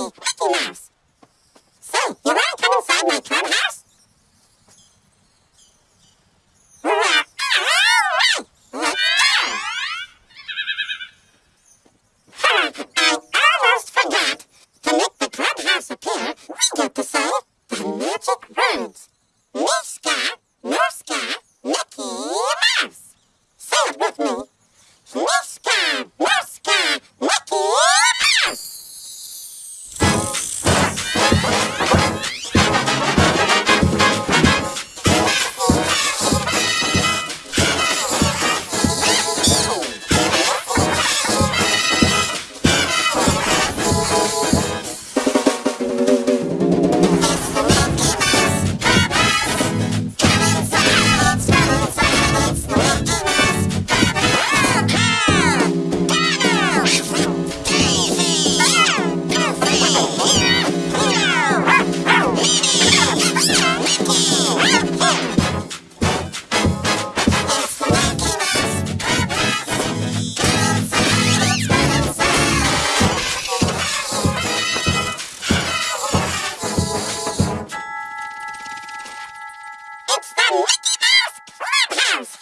me, Mickey Mouse. So, you wanna come inside my clubhouse? I almost forgot. To make the clubhouse appear, we get to say the magic word. Mickey Mouse Clubhouse!